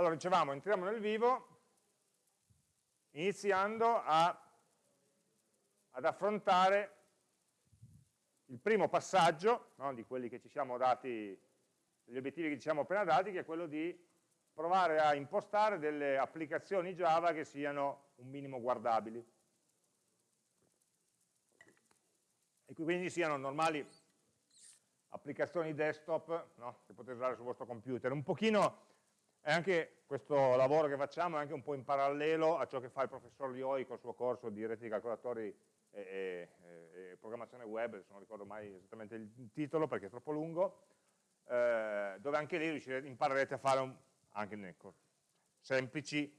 Allora, dicevamo, entriamo nel vivo iniziando a, ad affrontare il primo passaggio no, di quelli che ci siamo dati, degli obiettivi che ci siamo appena dati, che è quello di provare a impostare delle applicazioni Java che siano un minimo guardabili. E quindi siano normali applicazioni desktop no, che potete usare sul vostro computer. Un pochino è anche questo lavoro che facciamo è anche un po' in parallelo a ciò che fa il professor Lioi col suo corso di reti di calcolatori e, e, e, programmazione web, adesso non ricordo mai esattamente il titolo perché è troppo lungo, eh, dove anche lì imparerete a fare un, anche nel semplici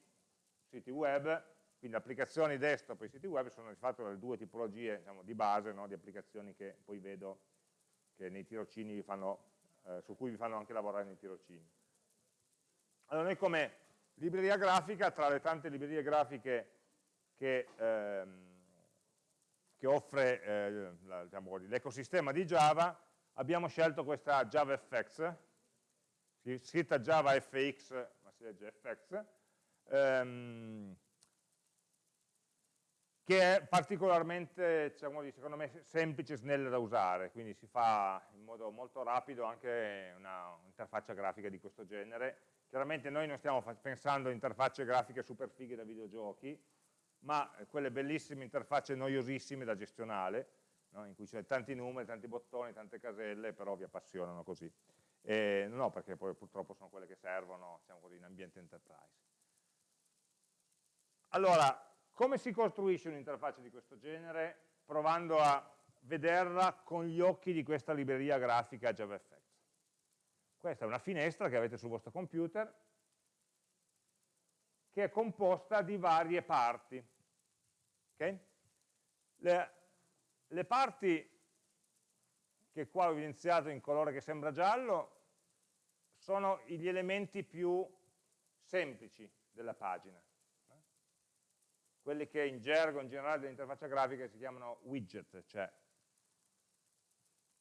siti web, quindi applicazioni desktop e siti web sono di fatto le due tipologie diciamo, di base no, di applicazioni che poi vedo che nei tirocini fanno, eh, su cui vi fanno anche lavorare nei tirocini. Allora noi come libreria grafica, tra le tante librerie grafiche che, ehm, che offre eh, diciamo, l'ecosistema di Java, abbiamo scelto questa JavaFX, scritta JavaFX, ma si legge FX, ehm, che è particolarmente, diciamo, secondo me, semplice e snella da usare, quindi si fa in modo molto rapido anche un'interfaccia grafica di questo genere, Chiaramente noi non stiamo pensando a interfacce grafiche super fighe da videogiochi, ma quelle bellissime interfacce noiosissime da gestionale, no? in cui c'è tanti numeri, tanti bottoni, tante caselle, però vi appassionano così. E, no, perché poi purtroppo sono quelle che servono, diciamo così, in ambiente enterprise. Allora, come si costruisce un'interfaccia di questo genere? Provando a vederla con gli occhi di questa libreria grafica JavaFX. Questa è una finestra che avete sul vostro computer che è composta di varie parti. Okay? Le, le parti che qua ho evidenziato in colore che sembra giallo sono gli elementi più semplici della pagina quelli che in gergo in generale dell'interfaccia grafica si chiamano widget, cioè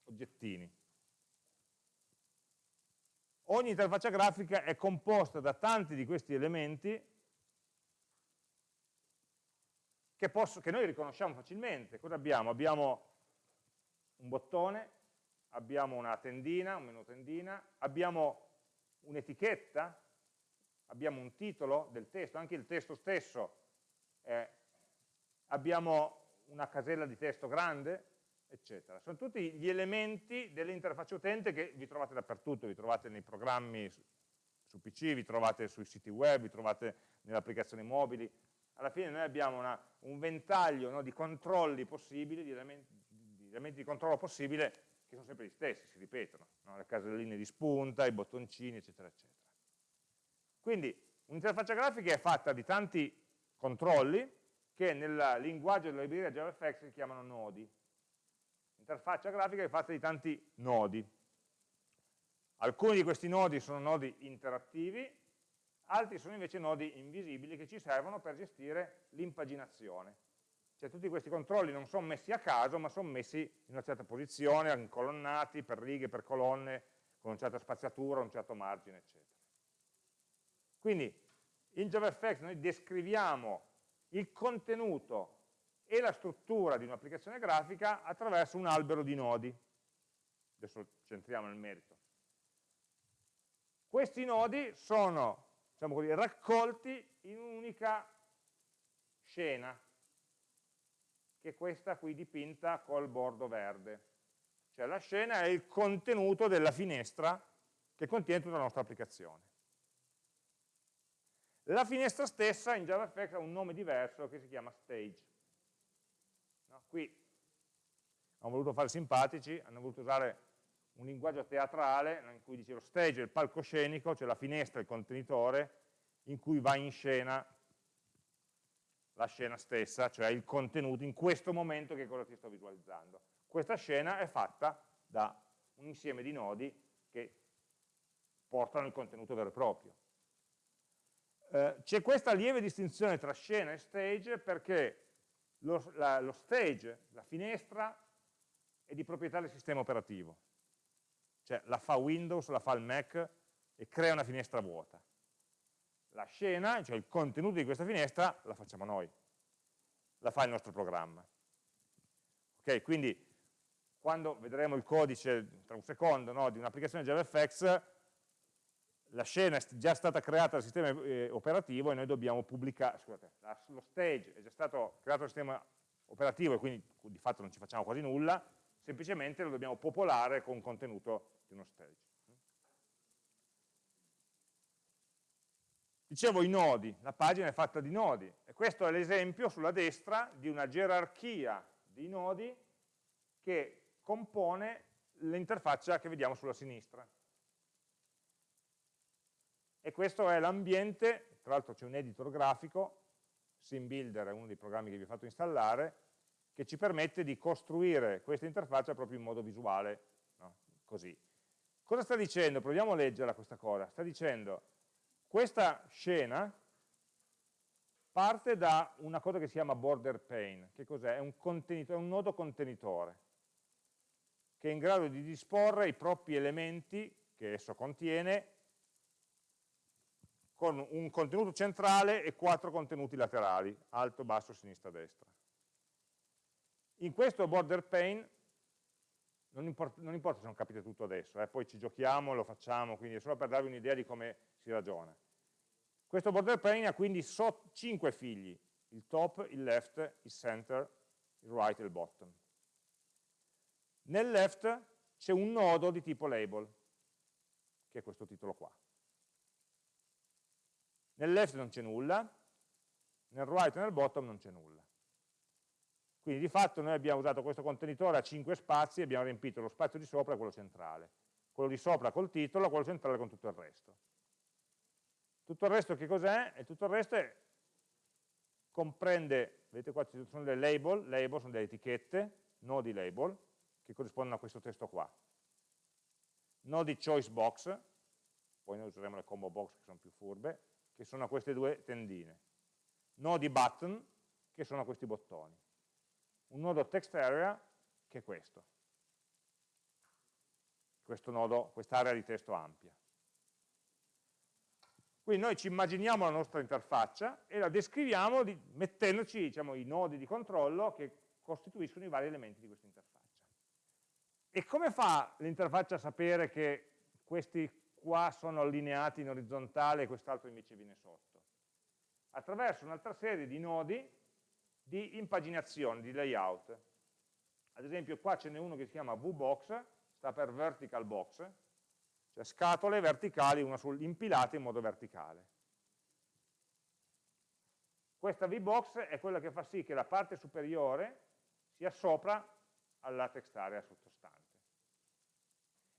oggettini ogni interfaccia grafica è composta da tanti di questi elementi che, posso, che noi riconosciamo facilmente. Cosa abbiamo? Abbiamo un bottone, abbiamo una tendina, un menu tendina, abbiamo un'etichetta, abbiamo un titolo del testo, anche il testo stesso, eh, abbiamo una casella di testo grande, eccetera. Sono tutti gli elementi dell'interfaccia utente che vi trovate dappertutto, vi trovate nei programmi su, PC, vi trovate sui siti web, vi trovate nelle applicazioni mobili. Alla fine noi abbiamo una, un ventaglio no, di controlli possibili, di elementi, di elementi, di controllo possibile, che sono sempre gli stessi, si ripetono, no? le caselline di spunta, i bottoncini, eccetera, eccetera. Quindi un'interfaccia grafica è fatta di tanti controlli che nel linguaggio della libreria JavaFX si chiamano nodi interfaccia grafica è fatta di tanti nodi. Alcuni di questi nodi sono nodi interattivi, altri sono invece nodi invisibili che ci servono per gestire l'impaginazione. Cioè tutti questi controlli non sono messi a caso, ma sono messi in una certa posizione, incolonnati per righe, per colonne, con una certa spaziatura, un certo margine, eccetera. Quindi in JavaFX noi descriviamo il contenuto e la struttura di un'applicazione grafica attraverso un albero di nodi. Adesso centriamo nel merito. Questi nodi sono diciamo così, raccolti in un'unica scena, che è questa qui dipinta col bordo verde. Cioè la scena è il contenuto della finestra che contiene tutta la nostra applicazione. La finestra stessa in JavaFX ha un nome diverso che si chiama stage. No? Qui hanno voluto fare simpatici, hanno voluto usare un linguaggio teatrale in cui dice lo stage è il palcoscenico, cioè la finestra, il contenitore, in cui va in scena la scena stessa, cioè il contenuto in questo momento che cosa ti sto visualizzando. Questa scena è fatta da un insieme di nodi che portano il contenuto vero e proprio. Eh, C'è questa lieve distinzione tra scena e stage perché lo, la, lo stage, la finestra, è di proprietà del sistema operativo. Cioè la fa Windows, la fa il Mac e crea una finestra vuota. La scena, cioè il contenuto di questa finestra, la facciamo noi, la fa il nostro programma. Ok, quindi quando vedremo il codice tra un secondo no, di un'applicazione JavaFX, la scena è già stata creata dal sistema eh, operativo e noi dobbiamo pubblicare, scusate, lo stage è già stato creato dal sistema operativo e quindi di fatto non ci facciamo quasi nulla, semplicemente lo dobbiamo popolare con contenuto di uno stage. Dicevo i nodi, la pagina è fatta di nodi e questo è l'esempio sulla destra di una gerarchia di nodi che compone l'interfaccia che vediamo sulla sinistra. E questo è l'ambiente, tra l'altro c'è un editor grafico, SimBuilder è uno dei programmi che vi ho fatto installare, che ci permette di costruire questa interfaccia proprio in modo visuale, no? così. Cosa sta dicendo? Proviamo a leggerla questa cosa. Sta dicendo, questa scena parte da una cosa che si chiama border pane. Che cos'è? È un, è un nodo contenitore che è in grado di disporre i propri elementi che esso contiene con un contenuto centrale e quattro contenuti laterali, alto, basso, sinistra, destra. In questo border pane, non importa, non importa se non capite tutto adesso, eh, poi ci giochiamo, lo facciamo, quindi è solo per darvi un'idea di come si ragiona. Questo border pane ha quindi 5 figli, il top, il left, il center, il right e il bottom. Nel left c'è un nodo di tipo label, che è questo titolo qua. Nel left non c'è nulla, nel right e nel bottom non c'è nulla. Quindi di fatto noi abbiamo usato questo contenitore a 5 spazi e abbiamo riempito lo spazio di sopra e quello centrale. Quello di sopra col titolo, quello centrale con tutto il resto. Tutto il resto che cos'è? E tutto il resto è, comprende, vedete qua ci sono delle label, label sono delle etichette, nodi label, che corrispondono a questo testo qua. Nodi choice box, poi noi useremo le combo box che sono più furbe, che sono queste due tendine. Nodi button, che sono questi bottoni. Un nodo text area, che è questo. Questo nodo, quest'area di testo ampia. Quindi noi ci immaginiamo la nostra interfaccia e la descriviamo di, mettendoci diciamo, i nodi di controllo che costituiscono i vari elementi di questa interfaccia. E come fa l'interfaccia a sapere che questi qua sono allineati in orizzontale e quest'altro invece viene sotto? Attraverso un'altra serie di nodi di impaginazione, di layout. Ad esempio qua ce n'è uno che si chiama VBox, sta per vertical box, cioè scatole verticali una sul, impilate in modo verticale. Questa VBox è quella che fa sì che la parte superiore sia sopra alla text area sottostante.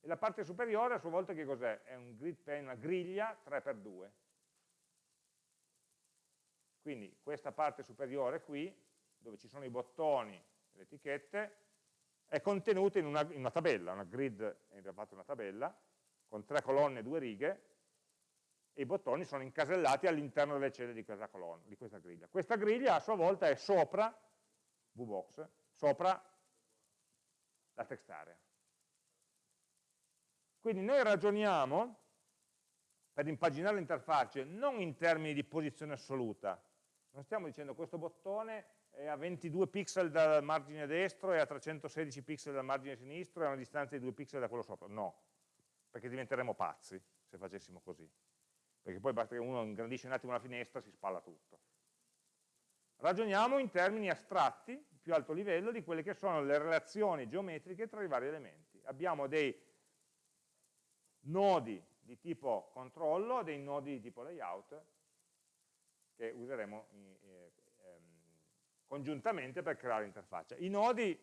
E la parte superiore a sua volta che cos'è? È un grid pane, una griglia 3x2. Quindi questa parte superiore qui, dove ci sono i bottoni, le etichette, è contenuta in una, in una tabella, una grid in realtà una tabella, con tre colonne e due righe, e i bottoni sono incasellati all'interno delle celle di questa, colonna, di questa griglia. Questa griglia a sua volta è sopra, VBox, sopra la text area. Quindi noi ragioniamo per impaginare l'interfaccia non in termini di posizione assoluta, non stiamo dicendo questo bottone è a 22 pixel dal margine destro e a 316 pixel dal margine sinistro e a una distanza di 2 pixel da quello sopra, no, perché diventeremo pazzi se facessimo così, perché poi basta che uno ingrandisce un attimo la finestra e si spalla tutto. Ragioniamo in termini astratti, più alto livello, di quelle che sono le relazioni geometriche tra i vari elementi. Abbiamo dei nodi di tipo controllo, dei nodi di tipo layout che useremo eh, ehm, congiuntamente per creare l'interfaccia. I nodi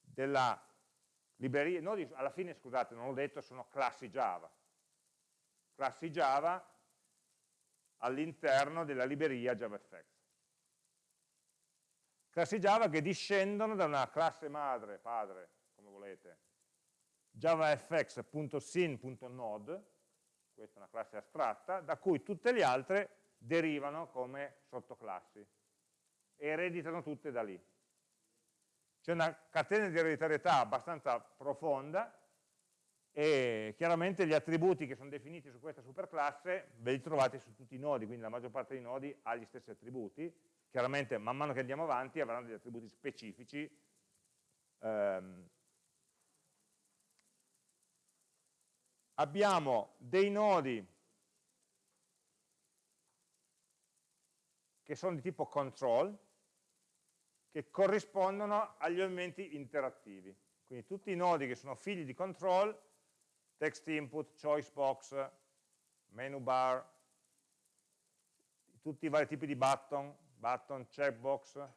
della libreria, nodi alla fine, scusate, non l'ho detto, sono classi Java. Classi Java all'interno della libreria JavaFX. Classi Java che discendono da una classe madre, padre, come volete, javafx.sin.node, questa è una classe astratta, da cui tutte le altre derivano come sottoclassi e ereditano tutte da lì. C'è una catena di ereditarietà abbastanza profonda e chiaramente gli attributi che sono definiti su questa superclasse ve li trovate su tutti i nodi, quindi la maggior parte dei nodi ha gli stessi attributi, chiaramente man mano che andiamo avanti avranno degli attributi specifici ehm, abbiamo dei nodi che sono di tipo control, che corrispondono agli elementi interattivi. Quindi tutti i nodi che sono figli di control, text input, choice box, menu bar, tutti i vari tipi di button, button, checkbox,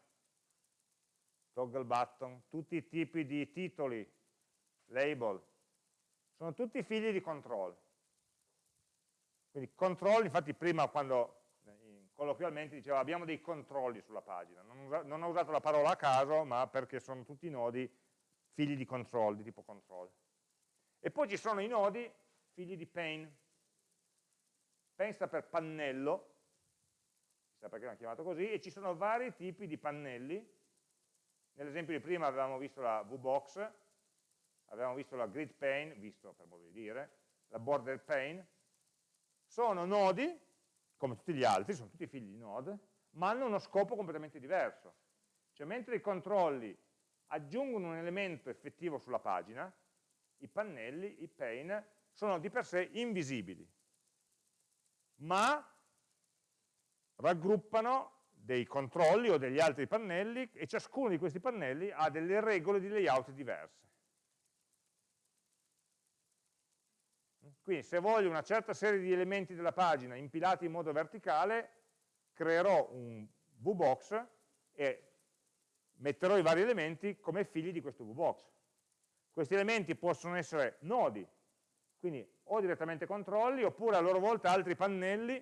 toggle button, tutti i tipi di titoli, label, sono tutti figli di control. Quindi control, infatti prima quando colloquialmente diceva abbiamo dei controlli sulla pagina, non, non ho usato la parola a caso, ma perché sono tutti nodi figli di control, di tipo control. E poi ci sono i nodi figli di pane. Pane sta per pannello, chissà perché l'hanno chiamato così, e ci sono vari tipi di pannelli. Nell'esempio di prima avevamo visto la VBox, avevamo visto la grid pane, visto per modo di dire, la border pane. Sono nodi come tutti gli altri, sono tutti figli di node, ma hanno uno scopo completamente diverso. Cioè mentre i controlli aggiungono un elemento effettivo sulla pagina, i pannelli, i pane, sono di per sé invisibili, ma raggruppano dei controlli o degli altri pannelli e ciascuno di questi pannelli ha delle regole di layout diverse. Quindi se voglio una certa serie di elementi della pagina impilati in modo verticale, creerò un VBox e metterò i vari elementi come figli di questo VBox. Questi elementi possono essere nodi, quindi o direttamente controlli, oppure a loro volta altri pannelli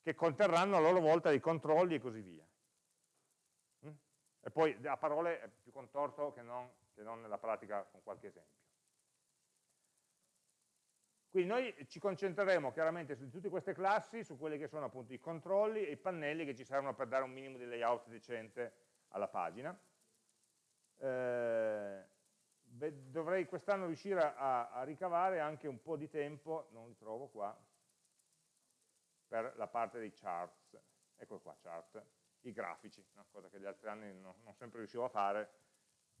che conterranno a loro volta dei controlli e così via. Mm? E poi a parole è più contorto che non che non nella pratica con qualche esempio. Quindi noi ci concentreremo chiaramente su tutte queste classi, su quelli che sono appunto i controlli e i pannelli che ci servono per dare un minimo di layout decente alla pagina. Eh, dovrei quest'anno riuscire a, a, ricavare anche un po' di tempo, non li trovo qua, per la parte dei charts, ecco qua, chart, i grafici, no? cosa che gli altri anni non, non sempre riuscivo a fare,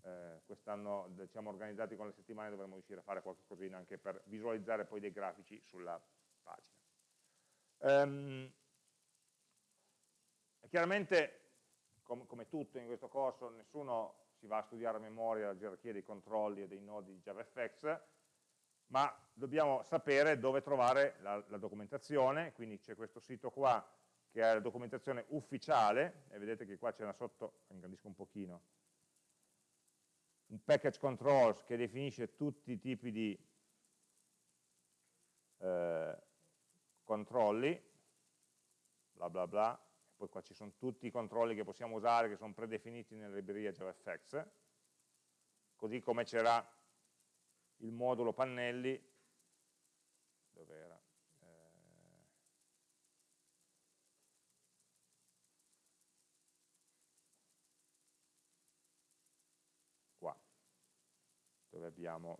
eh, quest'anno diciamo, organizzati con le settimane dovremmo riuscire a fare qualche cosina anche per visualizzare poi dei grafici sulla pagina. Um, chiaramente, com come tutto in questo corso, nessuno si va a studiare a memoria la gerarchia dei controlli e dei nodi di JavaFX, ma dobbiamo sapere dove trovare la, la documentazione, quindi c'è questo sito qua che è la documentazione ufficiale, e vedete che qua c'è una sotto, ingrandisco un pochino, un package controls che definisce tutti i tipi di eh, controlli, bla bla bla, poi qua ci sono tutti i controlli che possiamo usare che sono predefiniti nella libreria JavaFX, così come c'era il modulo pannelli, dove era? Dove abbiamo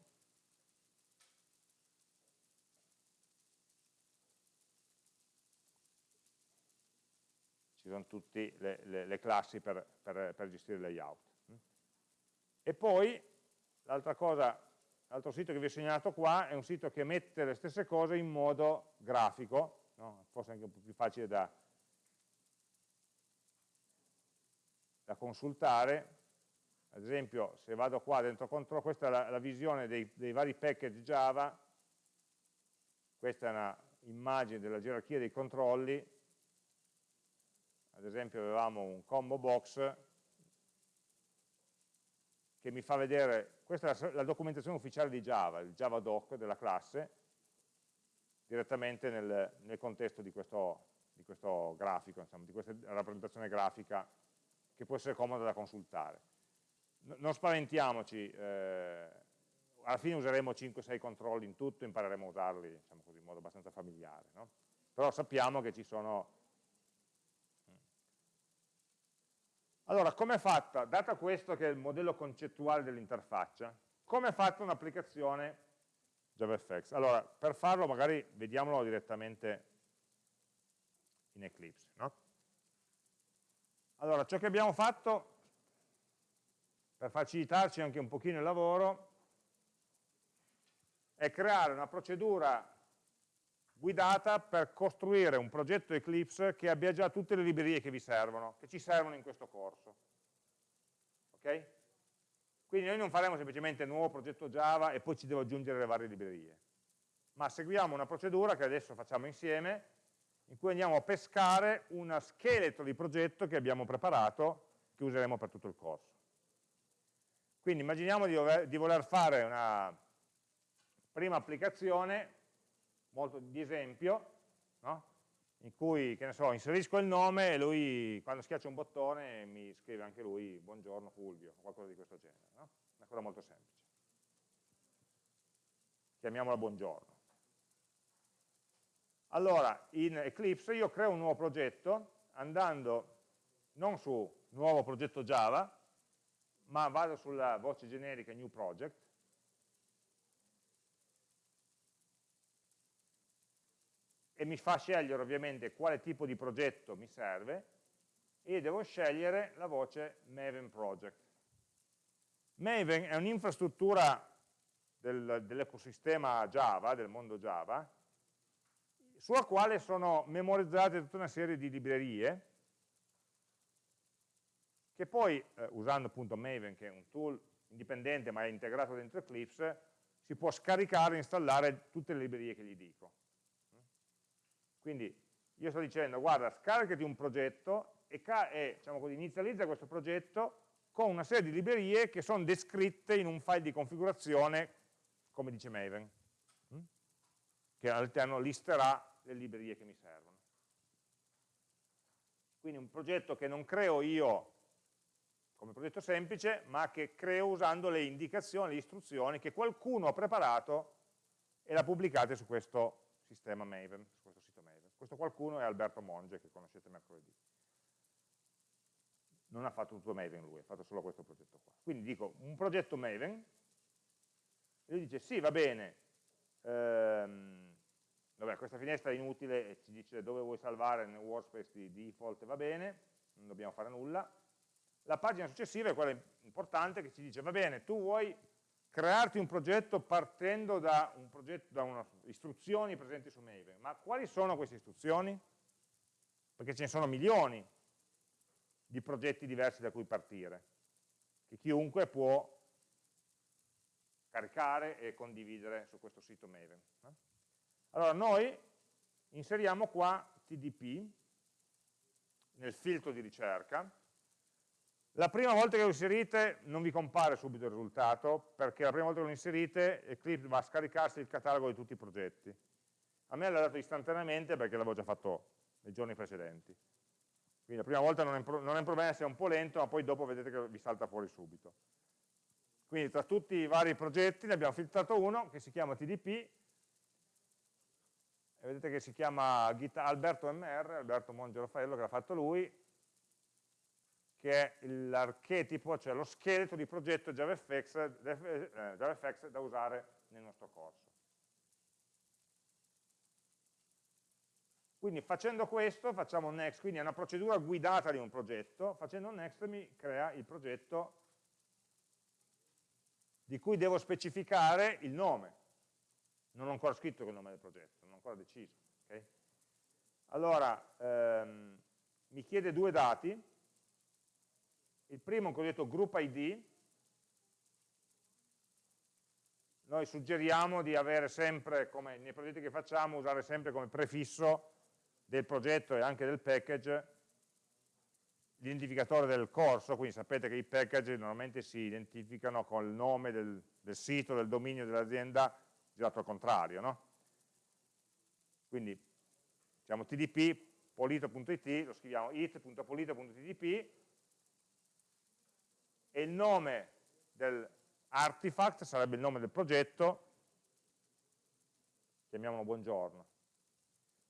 ci sono tutte le, le, le, classi per, per, per, gestire il layout. E poi l'altro sito che vi ho segnalato qua è un sito che mette le stesse cose in modo grafico, no? forse anche un po' più facile da, da consultare, ad esempio se vado qua dentro control, questa è la, la visione dei, dei, vari package Java, questa è una immagine della gerarchia dei controlli, ad esempio avevamo un combo box che mi fa vedere, questa è la, la documentazione ufficiale di Java, il Java doc della classe, direttamente nel, nel contesto di questo, di questo grafico, insomma, di questa rappresentazione grafica che può essere comoda da consultare non spaventiamoci, eh, alla fine useremo 5-6 controlli in tutto, impareremo a usarli diciamo così, in modo abbastanza familiare, no? però sappiamo che ci sono Allora, come è fatta, data questo che è il modello concettuale dell'interfaccia, come è fatta un'applicazione JavaFX? Allora, per farlo magari vediamolo direttamente in Eclipse. No? Allora, ciò che abbiamo fatto, per facilitarci anche un pochino il lavoro, è creare una procedura guidata per costruire un progetto Eclipse che abbia già tutte le librerie che vi servono, che ci servono in questo corso. Ok? Quindi noi non faremo semplicemente nuovo progetto Java e poi ci devo aggiungere le varie librerie, ma seguiamo una procedura che adesso facciamo insieme, in cui andiamo a pescare uno scheletro di progetto che abbiamo preparato, che useremo per tutto il corso. Quindi immaginiamo di, dover, di voler fare una prima applicazione molto di esempio, no? in cui, che ne so, inserisco il nome e lui, quando schiaccia un bottone, mi scrive anche lui, buongiorno Fulvio, o qualcosa di questo genere. No? Una cosa molto semplice. Chiamiamola buongiorno. Allora, in Eclipse io creo un nuovo progetto, andando non su nuovo progetto Java, ma vado sulla voce generica New Project, e mi fa scegliere ovviamente quale tipo di progetto mi serve e devo scegliere la voce Maven Project. Maven è un'infrastruttura del, dell'ecosistema Java, del mondo Java, sulla quale sono memorizzate tutta una serie di librerie che poi, eh, usando appunto Maven, che è un tool indipendente ma è integrato dentro Eclipse, si può scaricare e installare tutte le librerie che gli dico. Quindi io sto dicendo, guarda, scaricati un progetto e, e diciamo così, inizializza questo progetto con una serie di librerie che sono descritte in un file di configurazione, come dice Maven, hm? che all'interno listerà le librerie che mi servono. Quindi un progetto che non creo io come progetto semplice, ma che creo usando le indicazioni, le istruzioni che qualcuno ha preparato e l'ha pubblicate su questo sistema Maven, su questo sito Maven. Questo qualcuno è Alberto Monge, che conoscete mercoledì. Non ha fatto tutto Maven lui, ha fatto solo questo progetto qua. Quindi dico, un progetto Maven, e lui dice, sì, va bene, ehm, vabbè, questa finestra è inutile e ci dice dove vuoi salvare nel workspace di default, va bene, non dobbiamo fare nulla. La pagina successiva è quella importante che ci dice, va bene, tu vuoi crearti un progetto partendo da, un progetto, da una, istruzioni presenti su Maven. Ma quali sono queste istruzioni? Perché ce ne sono milioni di progetti diversi da cui partire, che chiunque può caricare e condividere su questo sito Maven. Allora noi inseriamo qua TDP nel filtro di ricerca la prima volta che lo inserite non vi compare subito il risultato, perché la prima volta che lo inserite Eclipse va a scaricarsi il catalogo di tutti i progetti. A me l'ha dato istantaneamente perché l'avevo già fatto nei giorni precedenti. Quindi la prima volta non è, non è un problema se è un po' lento, ma poi dopo vedete che vi salta fuori subito. Quindi tra tutti i vari progetti ne abbiamo filtrato uno che si chiama TDP, e vedete che si chiama Alberto MR, Alberto Monge che l'ha fatto lui, che è l'archetipo, cioè lo scheletro di progetto JavaFX, eh, JavaFX da usare nel nostro corso. Quindi facendo questo facciamo next, quindi è una procedura guidata di un progetto, facendo next mi crea il progetto di cui devo specificare il nome. Non ho ancora scritto il nome del progetto, non ho ancora deciso. Okay? Allora, ehm, mi chiede due dati, il primo è un cosiddetto group ID, noi suggeriamo di avere sempre, come nei progetti che facciamo, usare sempre come prefisso del progetto e anche del package l'identificatore del corso, quindi sapete che i package normalmente si identificano con il nome del, del sito, del dominio dell'azienda, girato al contrario, no? Quindi diciamo tdp polito.it, lo scriviamo it.polito.tdp e il nome dell'artifact sarebbe il nome del progetto, chiamiamolo buongiorno.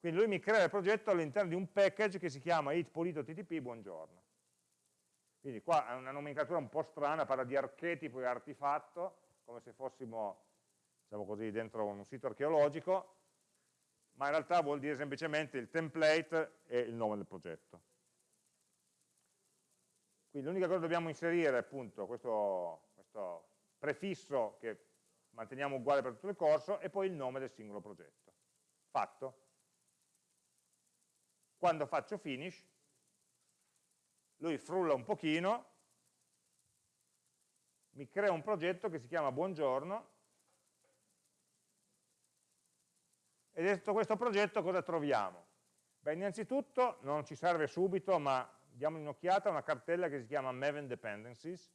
Quindi lui mi crea il progetto all'interno di un package che si chiama itpolito.ttp buongiorno. Quindi qua è una nomenclatura un po' strana, parla di archetipo e artefatto, come se fossimo, diciamo così, dentro un sito archeologico, ma in realtà vuol dire semplicemente il template e il nome del progetto. Quindi l'unica cosa che dobbiamo inserire è appunto questo, questo prefisso che manteniamo uguale per tutto il corso e poi il nome del singolo progetto. Fatto. Quando faccio finish, lui frulla un pochino, mi crea un progetto che si chiama buongiorno e dentro questo progetto cosa troviamo? Beh, innanzitutto non ci serve subito, ma diamo un'occhiata a una cartella che si chiama Maven Dependencies,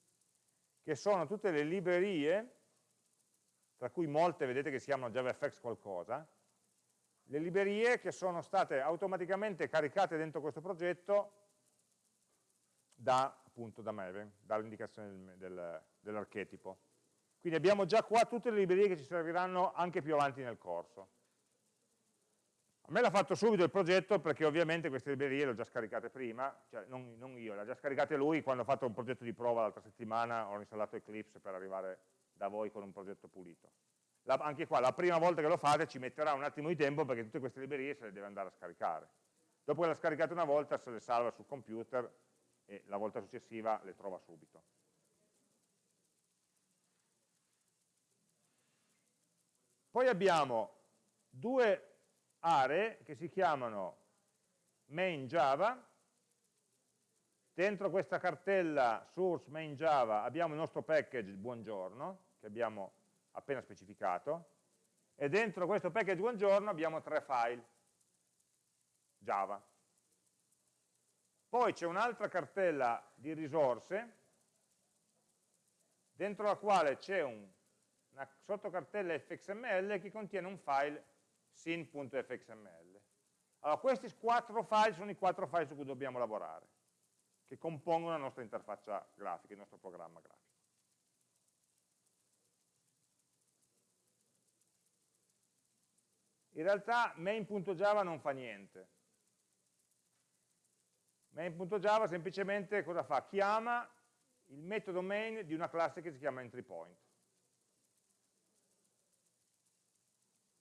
che sono tutte le librerie, tra cui molte vedete che si chiamano JavaFX qualcosa, le librerie che sono state automaticamente caricate dentro questo progetto da, appunto, da Maven, dall'indicazione del, dell'archetipo. Quindi abbiamo già qua tutte le librerie che ci serviranno anche più avanti nel corso. A me l'ha fatto subito il progetto perché ovviamente queste librerie le ho già scaricate prima, cioè non, non io, le ha già scaricate lui quando ho fatto un progetto di prova l'altra settimana, ho installato Eclipse per arrivare da voi con un progetto pulito. La, anche qua, la prima volta che lo fate ci metterà un attimo di tempo perché tutte queste librerie se le deve andare a scaricare. Dopo che le ha scaricate una volta se le salva sul computer e la volta successiva le trova subito. Poi abbiamo due aree che si chiamano main Java, dentro questa cartella source main Java abbiamo il nostro package buongiorno, che abbiamo appena specificato, e dentro questo package buongiorno abbiamo tre file. Java. Poi c'è un'altra cartella di risorse, dentro la quale c'è un, una sottocartella fxml che contiene un file sin.fxml. Allora, questi quattro file sono i quattro file su cui dobbiamo lavorare, che compongono la nostra interfaccia grafica, il nostro programma grafico. In realtà main.java non fa niente, Main.java semplicemente cosa fa? Chiama il metodo main di una classe che si chiama entryPoint.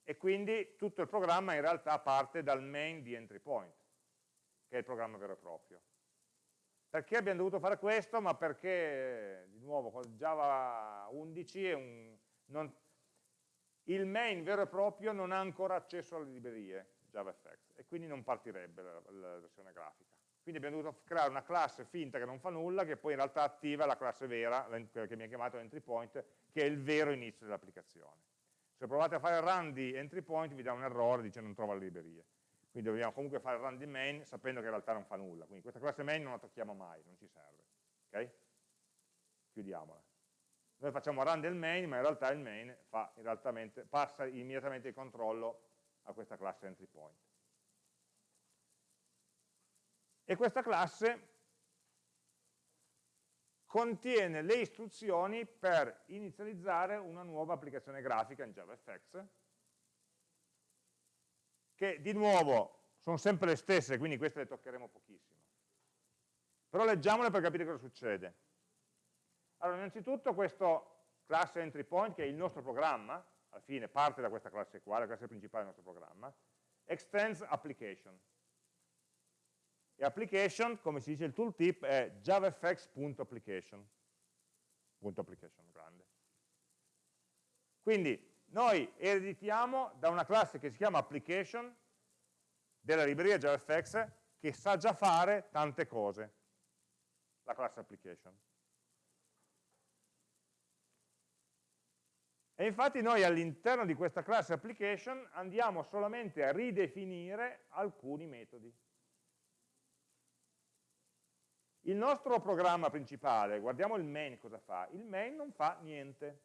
E quindi tutto il programma in realtà parte dal main di entryPoint, che è il programma vero e proprio. Perché abbiamo dovuto fare questo? Ma perché, di nuovo, con Java 11 un, non, il main vero e proprio non ha ancora accesso alle librerie JavaFX e quindi non partirebbe la, la versione grafica. Quindi abbiamo dovuto creare una classe finta che non fa nulla, che poi in realtà attiva la classe vera, quella che mi ha chiamato entry point, che è il vero inizio dell'applicazione. Se provate a fare run di entry point vi dà un errore, dice non trova le librerie. Quindi dobbiamo comunque fare run di main sapendo che in realtà non fa nulla. Quindi questa classe main non la tocchiamo mai, non ci serve. Ok? Chiudiamola. Noi facciamo run del main, ma in realtà il main fa, passa immediatamente il controllo a questa classe entry point e questa classe contiene le istruzioni per inizializzare una nuova applicazione grafica in JavaFX, che di nuovo sono sempre le stesse, quindi queste le toccheremo pochissimo. Però leggiamole per capire cosa succede. Allora, innanzitutto questo classe entry point, che è il nostro programma, alla fine parte da questa classe qua, la classe principale del nostro programma, extends application. E application, come si dice il tooltip, è javafx.application. application grande. Quindi noi ereditiamo da una classe che si chiama application della libreria JavaFX che sa già fare tante cose, la classe application. E infatti noi all'interno di questa classe application andiamo solamente a ridefinire alcuni metodi. Il nostro programma principale, guardiamo il main cosa fa, il main non fa niente.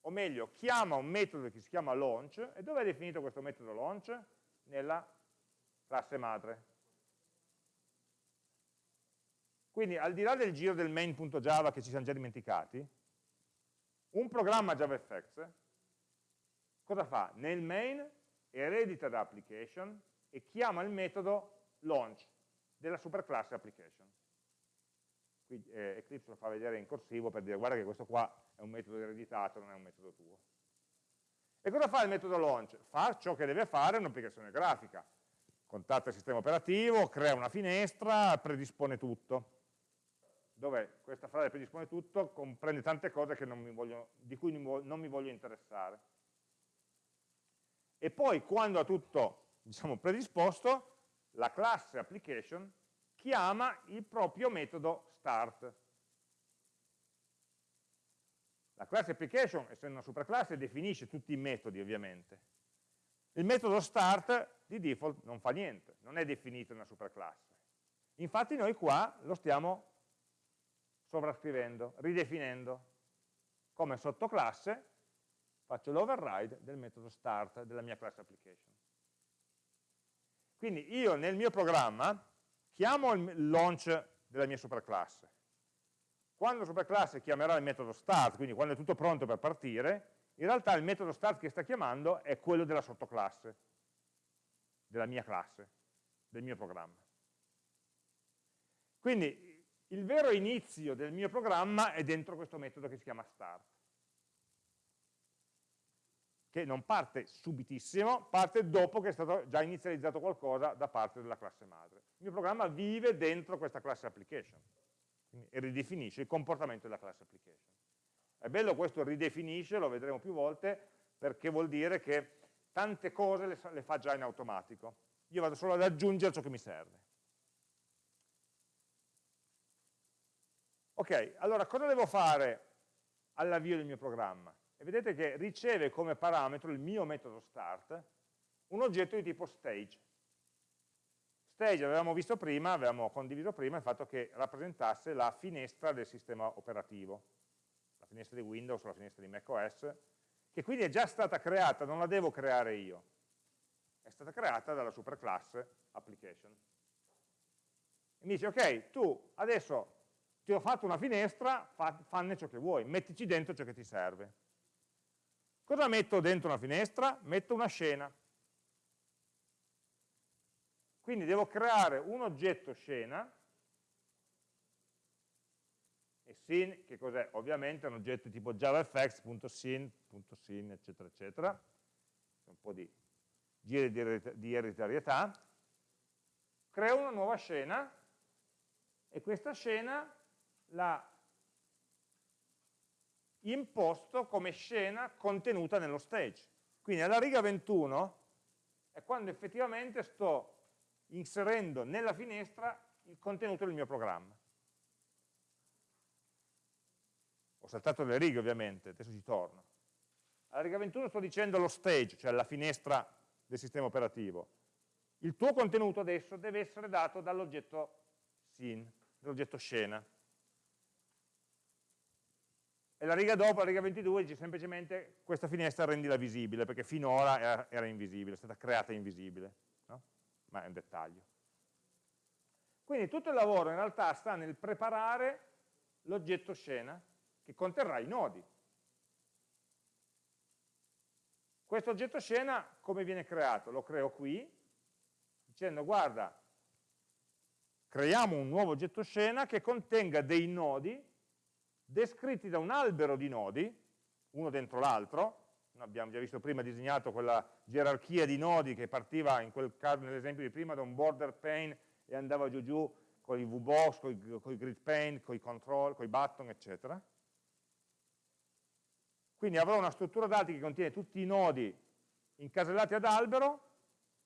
O meglio, chiama un metodo che si chiama launch, e dove è definito questo metodo launch? Nella classe madre. Quindi al di là del giro del main.java che ci siamo già dimenticati, un programma JavaFX cosa fa? Nel main eredita da application e chiama il metodo launch della superclasse application. qui eh, Eclipse lo fa vedere in corsivo per dire guarda che questo qua è un metodo ereditato, non è un metodo tuo. E cosa fa il metodo launch? Fa ciò che deve fare un'applicazione grafica. Contatta il sistema operativo, crea una finestra, predispone tutto. Dove questa frase predispone tutto comprende tante cose voglio, di cui non mi voglio interessare. E poi quando ha tutto diciamo, predisposto, la classe application chiama il proprio metodo start. La classe application, essendo una superclasse, definisce tutti i metodi ovviamente. Il metodo start di default non fa niente, non è definito in una superclasse. Infatti noi qua lo stiamo sovrascrivendo, ridefinendo. Come sottoclasse faccio l'override del metodo start della mia class application. Quindi io nel mio programma chiamo il launch della mia superclasse. Quando la superclasse chiamerà il metodo start, quindi quando è tutto pronto per partire, in realtà il metodo start che sta chiamando è quello della sottoclasse, della mia classe, del mio programma. Quindi il vero inizio del mio programma è dentro questo metodo che si chiama start che non parte subitissimo, parte dopo che è stato già inizializzato qualcosa da parte della classe madre. Il mio programma vive dentro questa classe application e ridefinisce il comportamento della classe application. È bello questo ridefinisce, lo vedremo più volte, perché vuol dire che tante cose le, le fa già in automatico. Io vado solo ad aggiungere ciò che mi serve. Ok, allora cosa devo fare all'avvio del mio programma? Vedete che riceve come parametro il mio metodo start un oggetto di tipo stage. Stage avevamo visto prima, avevamo condiviso prima il fatto che rappresentasse la finestra del sistema operativo, la finestra di Windows o la finestra di macOS, che quindi è già stata creata, non la devo creare io, è stata creata dalla superclasse application. E mi dice, ok, tu adesso ti ho fatto una finestra, fa, fanne ciò che vuoi, mettici dentro ciò che ti serve. Cosa metto dentro una finestra? Metto una scena. Quindi devo creare un oggetto scena, e scene, che cos'è? Ovviamente è un oggetto tipo javafx.scene.scene, eccetera, eccetera, un po' di giri di ereditarietà, creo una nuova scena, e questa scena la imposto come scena contenuta nello stage. Quindi alla riga 21 è quando effettivamente sto inserendo nella finestra il contenuto del mio programma. Ho saltato le righe ovviamente, adesso ci torno. Alla riga 21 sto dicendo lo stage, cioè la finestra del sistema operativo. Il tuo contenuto adesso deve essere dato dall'oggetto scene, dall'oggetto scena. E la riga dopo, la riga 22, dice semplicemente questa finestra rendila visibile, perché finora era, era invisibile, è stata creata invisibile, no? ma è un dettaglio. Quindi tutto il lavoro in realtà sta nel preparare l'oggetto scena che conterrà i nodi. Questo oggetto scena come viene creato? Lo creo qui, dicendo guarda, creiamo un nuovo oggetto scena che contenga dei nodi descritti da un albero di nodi, uno dentro l'altro, abbiamo già visto prima disegnato quella gerarchia di nodi che partiva in quel caso, nell'esempio di prima, da un border pane e andava giù giù con i VBox, con i grid pane, con i control, con i button, eccetera. Quindi avrò una struttura dati che contiene tutti i nodi incasellati ad albero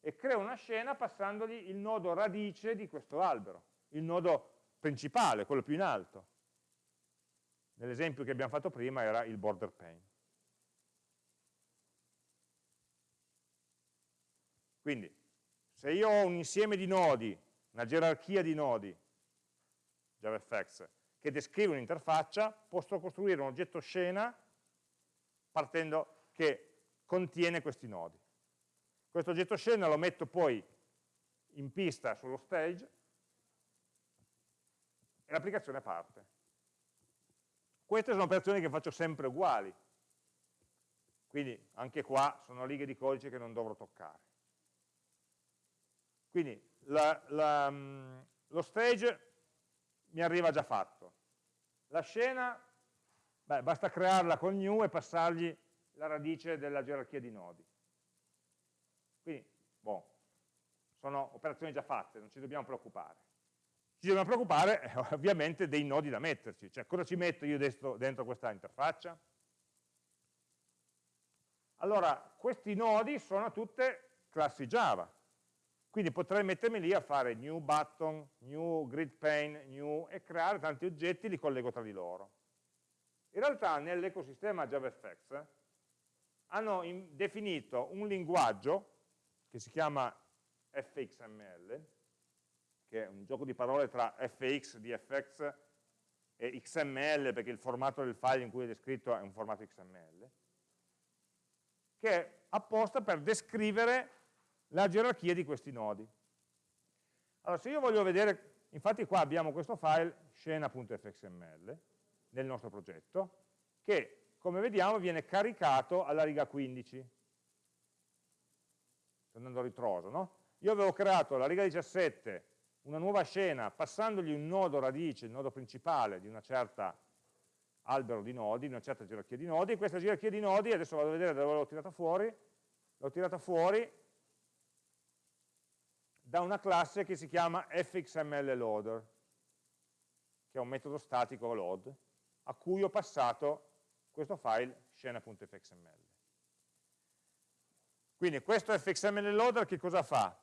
e creo una scena passandogli il nodo radice di questo albero, il nodo principale, quello più in alto. Nell'esempio che abbiamo fatto prima era il border pane. Quindi, se io ho un insieme di nodi, una gerarchia di nodi, JavaFX, che descrive un'interfaccia, posso costruire un oggetto scena partendo che contiene questi nodi. Questo oggetto scena lo metto poi in pista sullo stage e l'applicazione parte. Queste sono operazioni che faccio sempre uguali, quindi anche qua sono righe di codice che non dovrò toccare. Quindi la, la, mm, lo stage mi arriva già fatto. La scena, beh, basta crearla con new e passargli la radice della gerarchia di nodi. Quindi, boh, sono operazioni già fatte, non ci dobbiamo preoccupare. Ci dobbiamo preoccupare eh, ovviamente dei nodi da metterci, cioè cosa ci metto io dentro, dentro questa interfaccia? Allora, questi nodi sono tutte classi Java, quindi potrei mettermi lì a fare new button, new grid pane, new e creare tanti oggetti, li collego tra di loro. In realtà nell'ecosistema JavaFX hanno definito un linguaggio che si chiama fxml, che è un gioco di parole tra fx di fx e xml, perché il formato del file in cui è descritto è un formato xml, che è apposta per descrivere la gerarchia di questi nodi. Allora, se io voglio vedere, infatti qua abbiamo questo file scena.fxml nel nostro progetto, che come vediamo viene caricato alla riga 15. Sto andando a ritroso, no? Io avevo creato alla riga 17 una nuova scena passandogli un nodo radice, il nodo principale di una certa albero di nodi, una certa gerarchia di nodi, e questa gerarchia di nodi, adesso vado a vedere dove l'ho tirata fuori, l'ho tirata fuori da una classe che si chiama fxmlloader, che è un metodo statico load, a cui ho passato questo file scena.fxml. Quindi questo fxmlloader che cosa fa?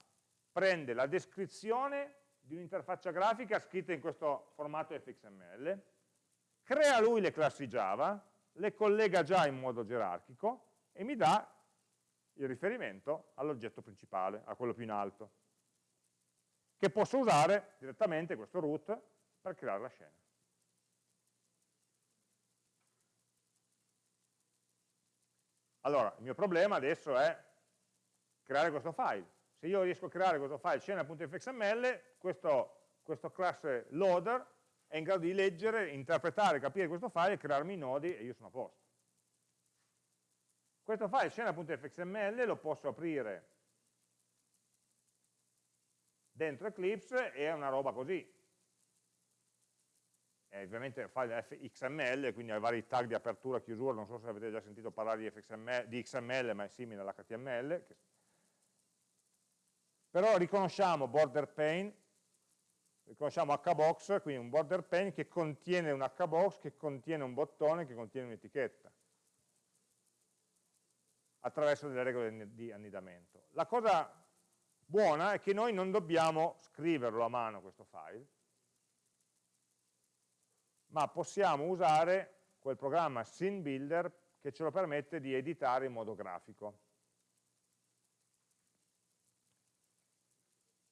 Prende la descrizione di un'interfaccia grafica scritta in questo formato fxml, crea lui le classi Java, le collega già in modo gerarchico e mi dà il riferimento all'oggetto principale, a quello più in alto, che posso usare direttamente questo root per creare la scena. Allora, il mio problema adesso è creare questo file. Se io riesco a creare questo file scena.fxml, questo, questo classe loader è in grado di leggere, interpretare, capire questo file, crearmi i nodi e io sono a posto. Questo file scena.fxml lo posso aprire dentro Eclipse e è una roba così. È ovviamente un file fxml, quindi ha vari tag di apertura e chiusura, non so se avete già sentito parlare di, FXML, di XML, ma è simile all'HTML. Però riconosciamo border pane riconosciamo hbox, quindi un border pane che contiene un hbox, che contiene un bottone, che contiene un'etichetta, attraverso delle regole di annidamento. La cosa buona è che noi non dobbiamo scriverlo a mano questo file, ma possiamo usare quel programma SceneBuilder che ce lo permette di editare in modo grafico.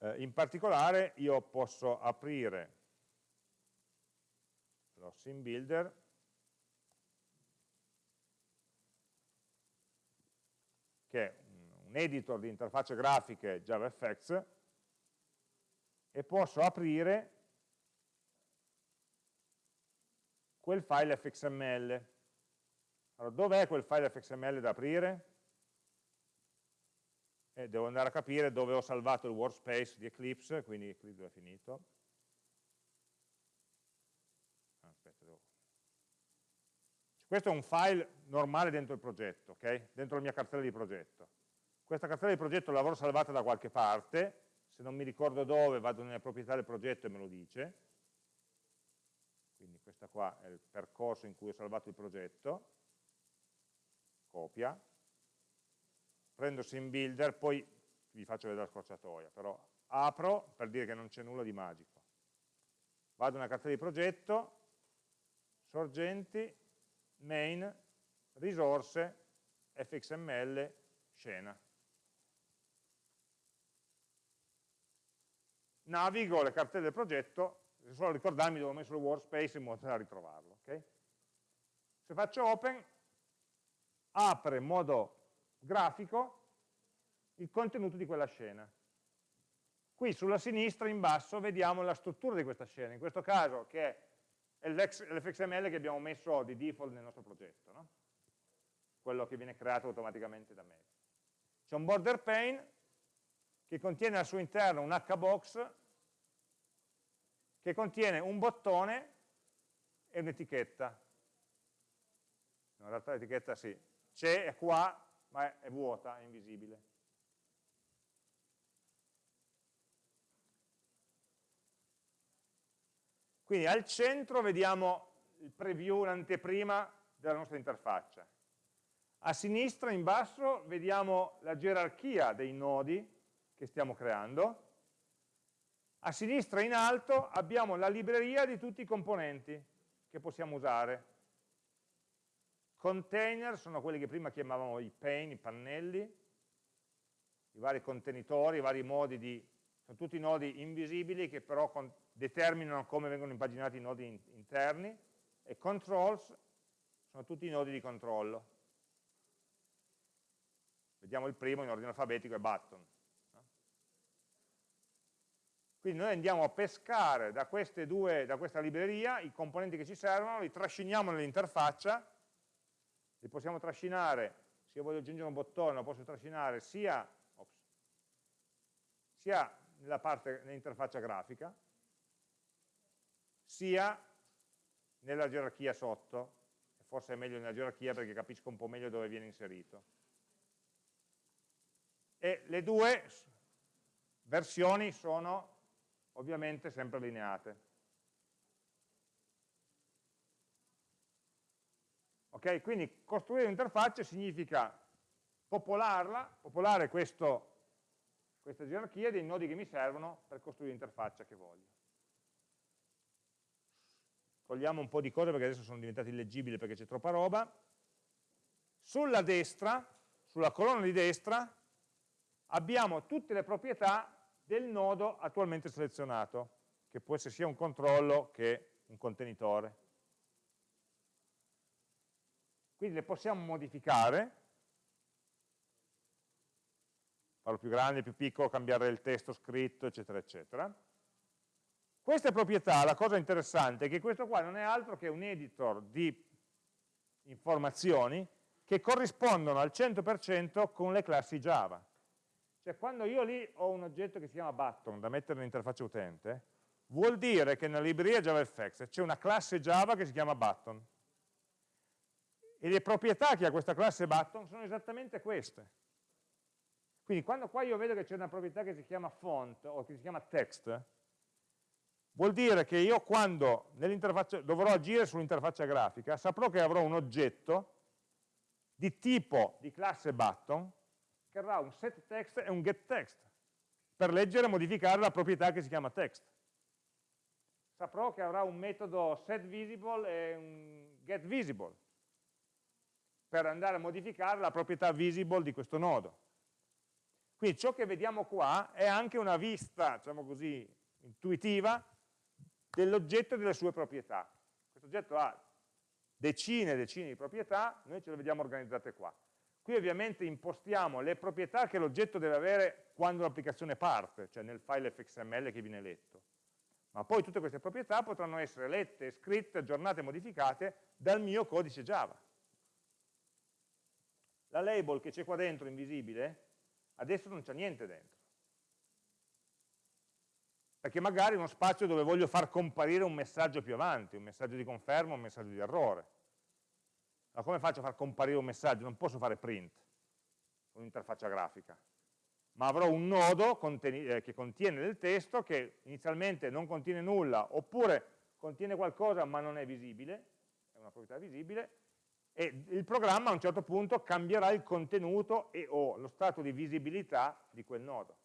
Eh, in particolare io posso aprire lo sim builder che è un editor di interfacce grafiche JavaFX e posso aprire quel file fxml. Allora, dov'è quel file fxml da aprire? E devo andare a capire dove ho salvato il workspace di Eclipse, quindi Eclipse è finito. Ah, aspetta, devo... Questo è un file normale dentro il progetto, ok? dentro la mia cartella di progetto. Questa cartella di progetto l'avrò salvata da qualche parte, se non mi ricordo dove vado nelle proprietà del progetto e me lo dice, quindi questo qua è il percorso in cui ho salvato il progetto, copia, prendo sim builder, poi vi faccio vedere la scorciatoia, però apro per dire che non c'è nulla di magico. Vado nella cartella di progetto, sorgenti, main, risorse, fxml, scena. Navigo le cartelle del progetto, solo ricordarmi dove ho messo il workspace in modo da ritrovarlo. Okay? Se faccio open, apre in modo grafico il contenuto di quella scena. Qui sulla sinistra in basso vediamo la struttura di questa scena, in questo caso che è l'fxml che abbiamo messo di default nel nostro progetto, no? quello che viene creato automaticamente da me. C'è un border pane che contiene al suo interno un hbox che contiene un bottone e un'etichetta. In realtà l'etichetta sì, c'è, è qua, ma è, vuota, è invisibile. Quindi al centro vediamo il preview, l'anteprima della nostra interfaccia. A sinistra, in basso, vediamo la gerarchia dei nodi che stiamo creando. A sinistra, in alto, abbiamo la libreria di tutti i componenti che possiamo usare. Container sono quelli che prima chiamavamo i pane, i pannelli, i vari contenitori, i vari modi di... sono tutti nodi invisibili che però determinano come vengono impaginati i nodi interni e controls sono tutti i nodi di controllo. Vediamo il primo in ordine alfabetico, è button. Quindi noi andiamo a pescare da, due, da questa libreria i componenti che ci servono, li trasciniamo nell'interfaccia, li possiamo trascinare, se io voglio aggiungere un bottone lo posso trascinare sia, ops, sia nella parte nell'interfaccia grafica, sia nella gerarchia sotto, forse è meglio nella gerarchia perché capisco un po' meglio dove viene inserito. E le due versioni sono ovviamente sempre allineate. Ok, quindi costruire un'interfaccia significa popolarla, popolare questo, questa gerarchia dei nodi che mi servono per costruire l'interfaccia che voglio. Togliamo un po' di cose perché adesso sono diventate illeggibili perché c'è troppa roba, sulla destra, sulla colonna di destra, abbiamo tutte le proprietà del nodo attualmente selezionato, che può essere sia un controllo che un contenitore. Quindi le possiamo modificare, farlo più grande, più piccolo, cambiare il testo scritto, eccetera, eccetera. Queste proprietà, la cosa interessante è che questo qua non è altro che un editor di informazioni che corrispondono al 100% con le classi Java. Cioè quando io lì ho un oggetto che si chiama button da mettere nell'interfaccia utente, vuol dire che nella libreria JavaFX c'è una classe Java che si chiama button. E le proprietà che ha questa classe button sono esattamente queste. Quindi quando qua io vedo che c'è una proprietà che si chiama font o che si chiama text, vuol dire che io quando dovrò agire sull'interfaccia grafica saprò che avrò un oggetto di tipo di classe button che avrà un set text e un get text per leggere e modificare la proprietà che si chiama text. Saprò che avrà un metodo setVisible e un getVisible per andare a modificare la proprietà visible di questo nodo. Quindi ciò che vediamo qua è anche una vista, diciamo così, intuitiva dell'oggetto e delle sue proprietà. Questo oggetto ha decine e decine di proprietà, noi ce le vediamo organizzate qua. Qui ovviamente impostiamo le proprietà che l'oggetto deve avere quando l'applicazione parte, cioè nel file fxml che viene letto. Ma poi tutte queste proprietà potranno essere lette, scritte, aggiornate modificate dal mio codice Java. La label che c'è qua dentro, invisibile, adesso non c'è niente dentro perché magari è uno spazio dove voglio far comparire un messaggio più avanti, un messaggio di conferma, un messaggio di errore. Ma come faccio a far comparire un messaggio? Non posso fare print con un'interfaccia grafica, ma avrò un nodo eh, che contiene del testo che inizialmente non contiene nulla, oppure contiene qualcosa ma non è visibile, è una proprietà visibile, e il programma a un certo punto cambierà il contenuto e o lo stato di visibilità di quel nodo,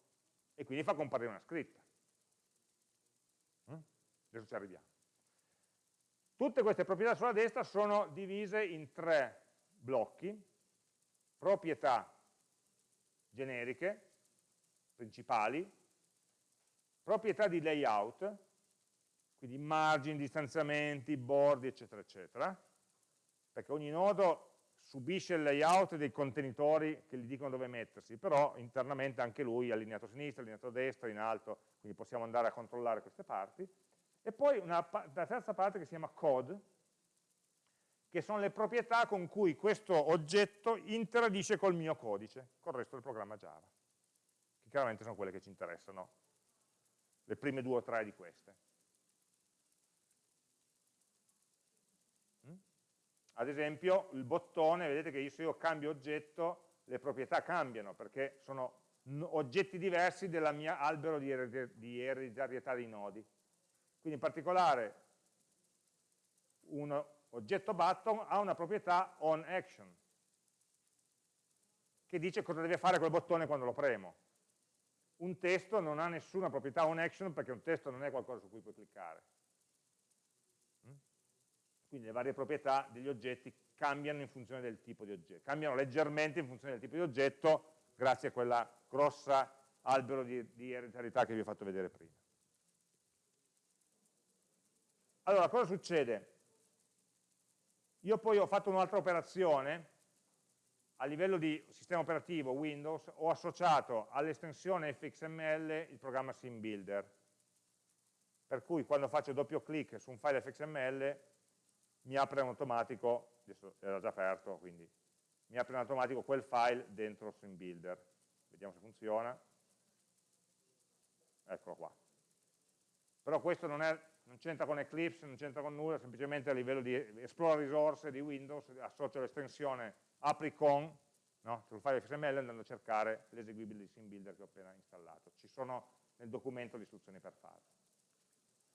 e quindi fa comparire una scritta. Adesso ci arriviamo. Tutte queste proprietà sulla destra sono divise in tre blocchi, proprietà generiche, principali, proprietà di layout, quindi margini, distanziamenti, bordi, eccetera, eccetera, perché ogni nodo subisce il layout dei contenitori che gli dicono dove mettersi, però internamente anche lui è allineato a sinistra, allineato a destra, in alto, quindi possiamo andare a controllare queste parti, e poi una, la terza parte che si chiama code, che sono le proprietà con cui questo oggetto interagisce col mio codice, col resto del programma Java, che chiaramente sono quelle che ci interessano, le prime due o tre di queste. Ad esempio il bottone, vedete che se io cambio oggetto le proprietà cambiano perché sono oggetti diversi della mia albero di, ereditarietà dei nodi. Quindi in particolare un oggetto button ha una proprietà onAction che dice cosa deve fare quel bottone quando lo premo. Un testo non ha nessuna proprietà onAction perché un testo non è qualcosa su cui puoi cliccare. Quindi le varie proprietà degli oggetti cambiano in funzione del tipo di oggetto, cambiano leggermente in funzione del tipo di oggetto grazie a quella grossa albero di, di ereditarietà che vi ho fatto vedere prima. Allora, cosa succede? Io poi ho fatto un'altra operazione, a livello di sistema operativo Windows, ho associato all'estensione fxml il programma SimBuilder, per cui quando faccio doppio clic su un file fxml mi apre in automatico, adesso era già aperto, quindi mi apre in automatico quel file dentro SimBuilder. Vediamo se funziona. Eccolo qua. Però questo non, c'entra con Eclipse, non c'entra con nulla, semplicemente a livello di esplora risorse di Windows, associo l'estensione apri con no, sul file XML andando a cercare l'eseguibile di SimBuilder che ho appena installato. Ci sono nel documento le istruzioni per farlo.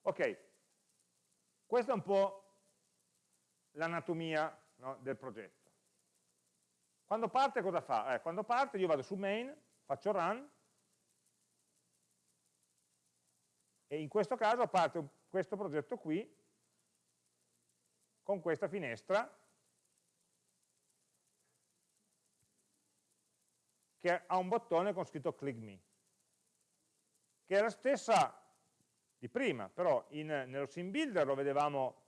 Ok, questa è un po' l'anatomia no, del progetto. Quando parte cosa fa? Eh, quando parte io vado su main, faccio run, e in questo caso parte questo progetto qui, con questa finestra, che ha un bottone con scritto click me, che è la stessa di prima, però in, nello sim builder lo vedevamo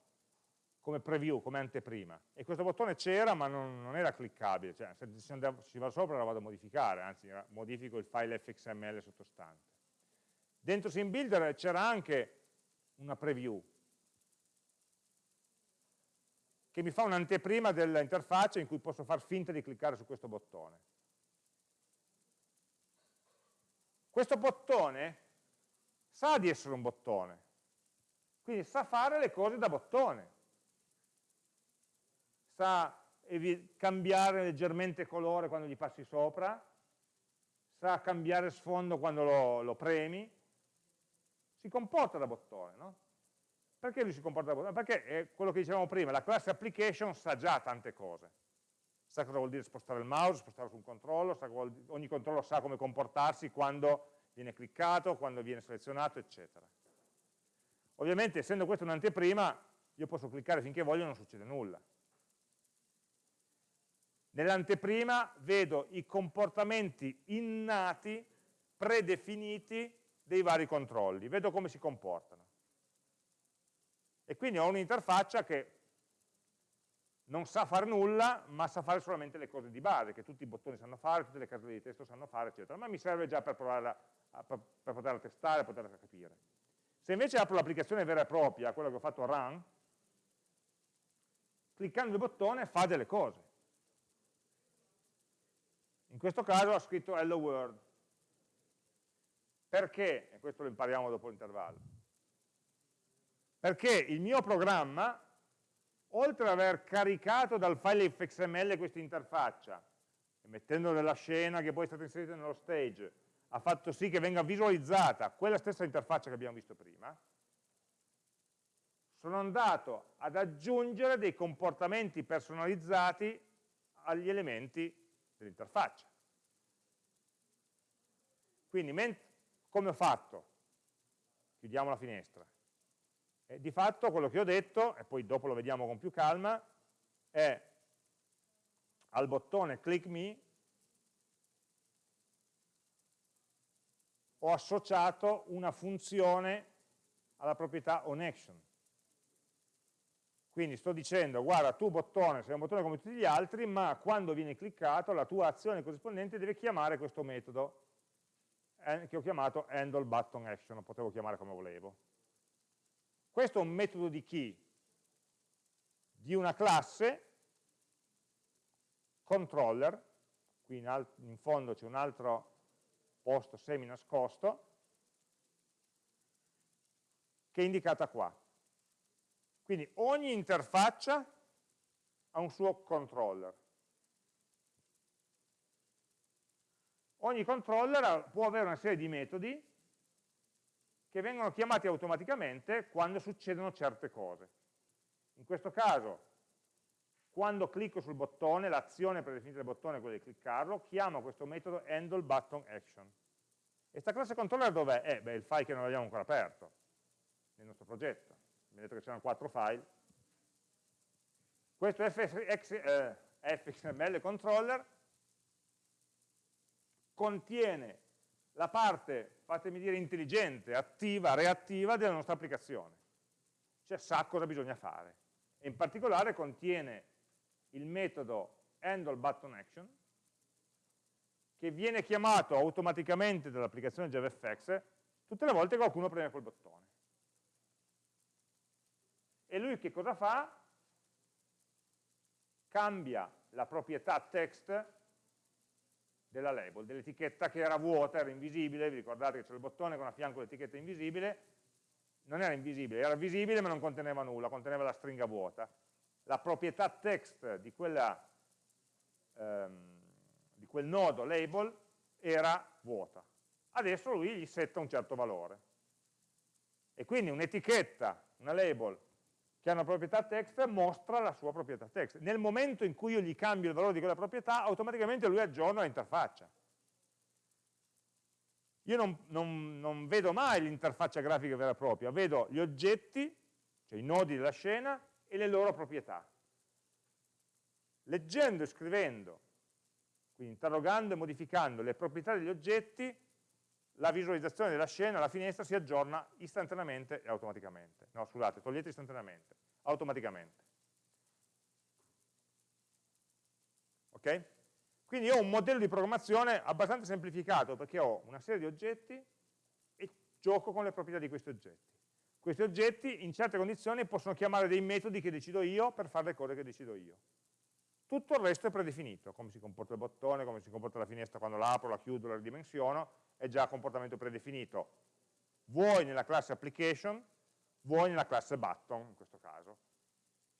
come preview, come anteprima. E questo bottone c'era ma non, non, era cliccabile, cioè se si va sopra lo vado a modificare, anzi modifico il file fxml sottostante. Dentro SimBuilder c'era anche una preview che mi fa un'anteprima dell'interfaccia in cui posso far finta di cliccare su questo bottone. Questo bottone sa di essere un bottone, quindi sa fare le cose da bottone sa cambiare leggermente colore quando gli passi sopra, sa cambiare sfondo quando lo, lo premi, si comporta da bottone, no? Perché lui si comporta da bottone? Perché è quello che dicevamo prima, la classe application sa già tante cose. Sa cosa vuol dire spostare il mouse, spostare su un controllo, dire, ogni controllo sa come comportarsi quando viene cliccato, quando viene selezionato, eccetera. Ovviamente, essendo questa un'anteprima, io posso cliccare finché voglio e non succede nulla. Nell'anteprima vedo i comportamenti innati, predefiniti dei vari controlli, vedo come si comportano. E quindi ho un'interfaccia che non sa fare nulla, ma sa fare solamente le cose di base, che tutti i bottoni sanno fare, tutte le caselle di testo sanno fare, eccetera, ma mi serve già per, provarla, per, per poterla testare, poterla capire. Se invece apro l'applicazione vera e propria, quella che ho fatto run, cliccando il bottone fa delle cose. In questo caso ha scritto hello world. Perché? E questo lo impariamo dopo l'intervallo. Perché il mio programma, oltre ad aver caricato dal file fxml questa interfaccia, mettendo nella scena che poi è stata inserita nello stage, ha fatto sì che venga visualizzata quella stessa interfaccia che abbiamo visto prima, sono andato ad aggiungere dei comportamenti personalizzati agli elementi dell'interfaccia. Quindi, come ho fatto? Chiudiamo la finestra. E di fatto quello che ho detto, e poi dopo lo vediamo con più calma, è al bottone click me ho associato una funzione alla proprietà onAction. Quindi sto dicendo, guarda, tu bottone sei un bottone come tutti gli altri, ma quando viene cliccato la tua azione corrispondente deve chiamare questo metodo che ho chiamato handle button action, lo potevo chiamare come volevo. Questo è un metodo di chi? Di una classe controller, qui in, in fondo c'è un altro posto semi nascosto, che è indicata qua. Quindi ogni interfaccia ha un suo controller. Ogni controller può avere una serie di metodi che vengono chiamati automaticamente quando succedono certe cose. In questo caso, quando clicco sul bottone, l'azione predefinita del bottone è quella di cliccarlo, chiamo questo metodo handle button action. E questa classe controller dov'è? Eh, beh, il file che non abbiamo ancora aperto, nel nostro progetto. Vedete che c'erano quattro file. Questo FX, eh, fxml controller contiene la parte, fatemi dire, intelligente, attiva, reattiva della nostra applicazione. Cioè sa cosa bisogna fare. E in particolare contiene il metodo handleButtonAction che viene chiamato automaticamente dall'applicazione JavaFX tutte le volte che qualcuno preme quel bottone. E lui che cosa fa? Cambia la proprietà text della label, dell'etichetta che era vuota, era invisibile, vi ricordate che c'è il bottone con a fianco l'etichetta invisibile, non era invisibile, era visibile ma non conteneva nulla, conteneva la stringa vuota. La proprietà text di, quella, ehm, di quel nodo label era vuota. Adesso lui gli setta un certo valore. E quindi un'etichetta, una label che ha una proprietà text mostra la sua proprietà text. Nel momento in cui io gli cambio il valore di quella proprietà, automaticamente lui aggiorna l'interfaccia. Io non, non, non vedo mai l'interfaccia grafica vera e propria, vedo gli oggetti, cioè i nodi della scena, e le loro proprietà. Leggendo e scrivendo, quindi interrogando e modificando le proprietà degli oggetti, la visualizzazione della scena, la finestra si aggiorna istantaneamente e automaticamente. No, scusate, togliete istantaneamente, automaticamente. Ok? Quindi ho un modello di programmazione abbastanza semplificato perché ho una serie di oggetti e gioco con le proprietà di questi oggetti. Questi oggetti in certe condizioni possono chiamare dei metodi che decido io per fare le cose che decido io. Tutto il resto è predefinito, come si comporta il bottone, come si comporta la finestra quando la apro, la chiudo, la ridimensiono, è già comportamento predefinito, vuoi nella classe application, vuoi nella classe button, in questo caso,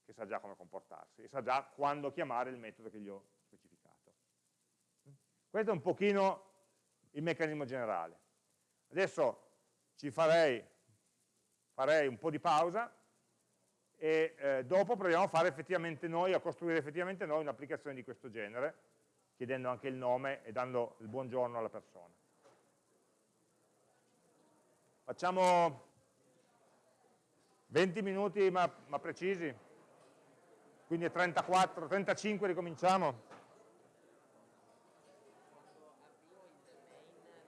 che sa già come comportarsi, e sa già quando chiamare il metodo che gli ho specificato. Questo è un pochino il meccanismo generale. Adesso ci farei, farei un po' di pausa e eh, dopo proviamo a fare effettivamente noi, a costruire effettivamente noi un'applicazione di questo genere, chiedendo anche il nome e dando il buongiorno alla persona. Facciamo 20 minuti ma, ma precisi, quindi 34, 35 ricominciamo.